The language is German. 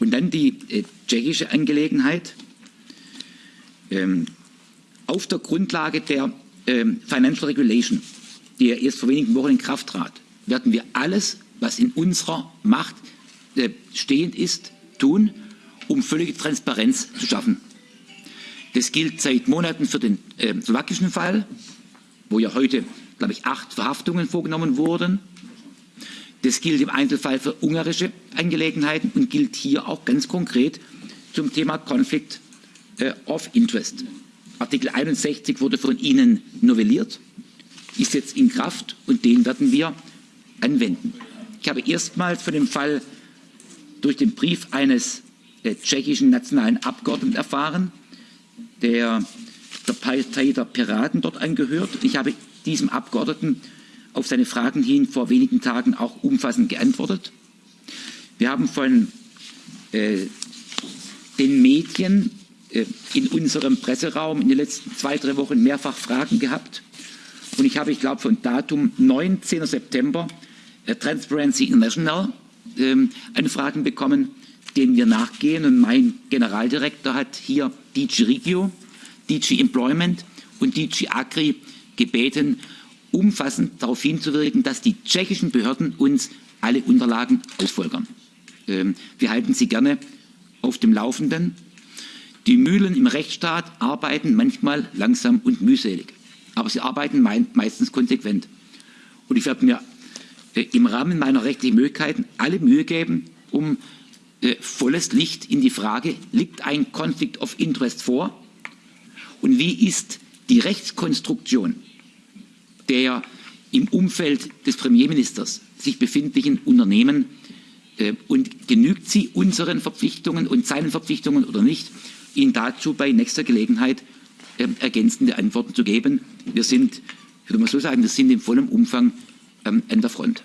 Und dann die äh, tschechische Angelegenheit. Ähm, auf der Grundlage der ähm, Financial Regulation, die ja erst vor wenigen Wochen in Kraft trat, werden wir alles, was in unserer Macht äh, stehend ist, tun, um völlige Transparenz zu schaffen. Das gilt seit Monaten für den äh, slowakischen Fall, wo ja heute, glaube ich, acht Verhaftungen vorgenommen wurden. Das gilt im Einzelfall für ungarische Angelegenheiten und gilt hier auch ganz konkret zum Thema Conflict äh, of Interest. Artikel 61 wurde von Ihnen novelliert, ist jetzt in Kraft und den werden wir anwenden. Ich habe erstmals von dem Fall durch den Brief eines äh, tschechischen nationalen Abgeordneten erfahren, der der Partei der Piraten dort angehört. Ich habe diesem Abgeordneten auf seine Fragen hin vor wenigen Tagen auch umfassend geantwortet. Wir haben von äh, den Medien äh, in unserem Presseraum in den letzten zwei, drei Wochen mehrfach Fragen gehabt. Und ich habe, ich glaube, von Datum 19. September äh, Transparency International äh, Anfragen bekommen, denen wir nachgehen. Und mein Generaldirektor hat hier DG Regio, DG Employment und DG Agri gebeten, umfassend darauf hinzuwirken, dass die tschechischen Behörden uns alle Unterlagen ausfolgern. Ähm, wir halten Sie gerne auf dem Laufenden. Die Mühlen im Rechtsstaat arbeiten manchmal langsam und mühselig, aber sie arbeiten meistens konsequent. Und ich werde mir äh, im Rahmen meiner rechtlichen Möglichkeiten alle Mühe geben, um äh, volles Licht in die Frage, liegt ein Conflict of Interest vor und wie ist die Rechtskonstruktion der im Umfeld des Premierministers sich befindlichen Unternehmen äh, und genügt sie unseren Verpflichtungen und seinen Verpflichtungen oder nicht, Ihnen dazu bei nächster Gelegenheit äh, ergänzende Antworten zu geben. Wir sind, ich würde mal so sagen, wir sind in vollem Umfang ähm, an der Front.